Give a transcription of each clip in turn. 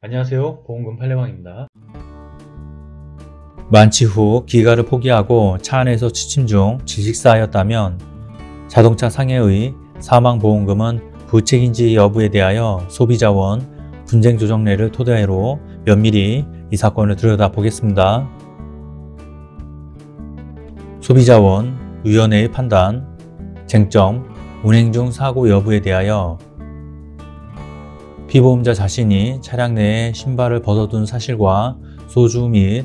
안녕하세요 보험금 팔례방입니다 만취 후 기가를 포기하고 차 안에서 취침 중 질식사하였다면 자동차 상해의 사망보험금은 부책인지 여부에 대하여 소비자원 분쟁조정례를 토대로 면밀히 이 사건을 들여다보겠습니다. 소비자원 위원회의 판단 쟁점 운행 중 사고 여부에 대하여 피보험자 자신이 차량 내에 신발을 벗어둔 사실과 소주 및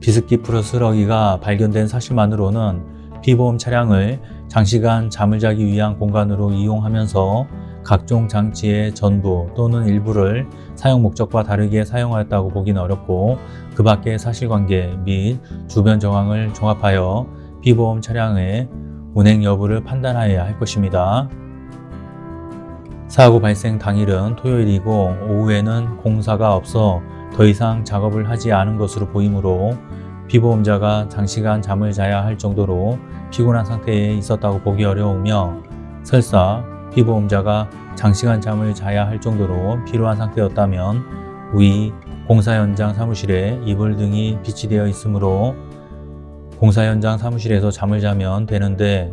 비스킷 플러스 러기가 발견된 사실만으로는 피보험 차량을 장시간 잠을 자기 위한 공간으로 이용하면서 각종 장치의 전부 또는 일부를 사용 목적과 다르게 사용하였다고 보기는 어렵고 그 밖의 사실관계 및 주변 정황을 종합하여 피보험 차량의 운행 여부를 판단하여야 할 것입니다. 사고 발생 당일은 토요일이고 오후에는 공사가 없어 더 이상 작업을 하지 않은 것으로 보이므로 피보험자가 장시간 잠을 자야 할 정도로 피곤한 상태에 있었다고 보기 어려우며 설사 피보험자가 장시간 잠을 자야 할 정도로 피로한 상태였다면 위 공사 현장 사무실에 이불 등이 비치되어 있으므로 공사 현장 사무실에서 잠을 자면 되는데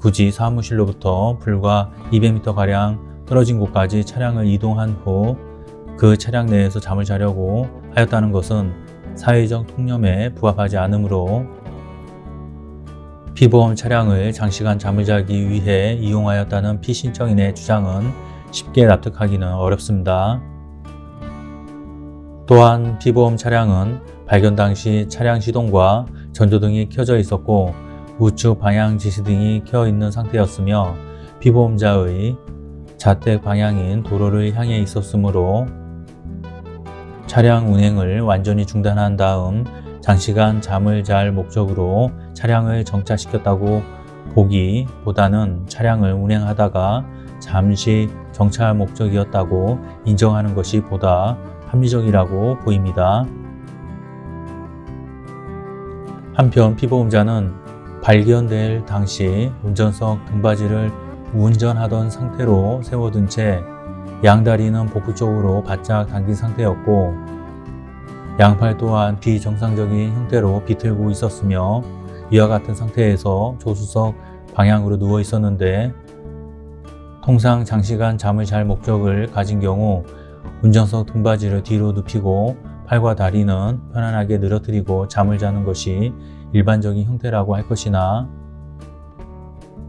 굳이 사무실로부터 불과 200m가량 떨어진 곳까지 차량을 이동한 후 그 차량 내에서 잠을 자려고 하였다는 것은 사회적 통념에 부합하지 않으므로 피보험 차량을 장시간 잠을 자기 위해 이용하였다는 피신청인의 주장은 쉽게 납득하기는 어렵습니다. 또한 피보험 차량은 발견 당시 차량 시동과 전조등이 켜져 있었고 우측 방향 지시등이 켜 있는 상태였으며 피보험자의 자택 방향인 도로를 향해 있었으므로 차량 운행을 완전히 중단한 다음 장시간 잠을 잘 목적으로 차량을 정차시켰다고 보기보다는 차량을 운행하다가 잠시 정차할 목적이었다고 인정하는 것이 보다 합리적이라고 보입니다. 한편 피보험자는 발견될 당시 운전석 등받이를 운전하던 상태로 세워둔 채 양다리는 복부 쪽으로 바짝 당긴 상태였고 양팔 또한 비정상적인 형태로 비틀고 있었으며 이와 같은 상태에서 조수석 방향으로 누워 있었는데 통상 장시간 잠을 잘 목적을 가진 경우 운전석 등받이를 뒤로 눕히고 팔과 다리는 편안하게 늘어뜨리고 잠을 자는 것이 일반적인 형태라고 할 것이나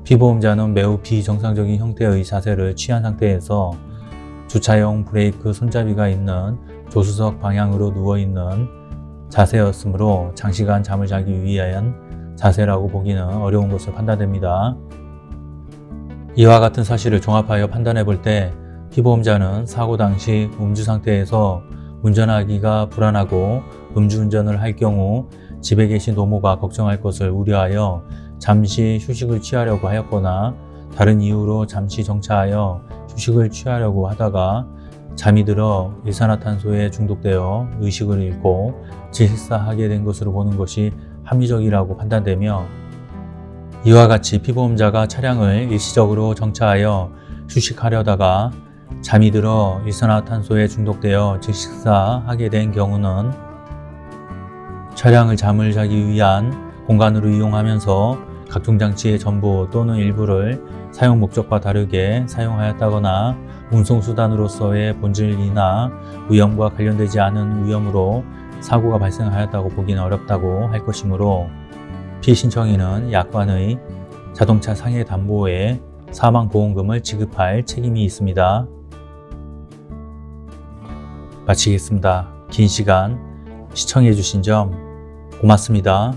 피보험자는 매우 비정상적인 형태의 자세를 취한 상태에서 주차용 브레이크 손잡이가 있는 조수석 방향으로 누워있는 자세였으므로 장시간 잠을 자기 위한 자세라고 보기는 어려운 것으로 판단됩니다. 이와 같은 사실을 종합하여 판단해 볼 때 피보험자는 사고 당시 음주 상태에서 운전하기가 불안하고 음주운전을 할 경우 집에 계신 노모가 걱정할 것을 우려하여 잠시 휴식을 취하려고 하였거나 다른 이유로 잠시 정차하여 휴식을 취하려고 하다가 잠이 들어 일산화탄소에 중독되어 의식을 잃고 질식사하게 된 것으로 보는 것이 합리적이라고 판단되며 이와 같이 피보험자가 차량을 일시적으로 정차하여 휴식하려다가 잠이 들어 일산화탄소에 중독되어 질식사하게 된 경우는 차량을 잠을 자기 위한 공간으로 이용하면서 각종 장치의 전부 또는 일부를 사용 목적과 다르게 사용하였다거나 운송수단으로서의 본질이나 위험과 관련되지 않은 위험으로 사고가 발생하였다고 보기는 어렵다고 할 것이므로 피신청인은 약관의 자동차 상해 담보에 사망보험금을 지급할 책임이 있습니다. 마치겠습니다. 긴 시간 시청해 주신 점 고맙습니다.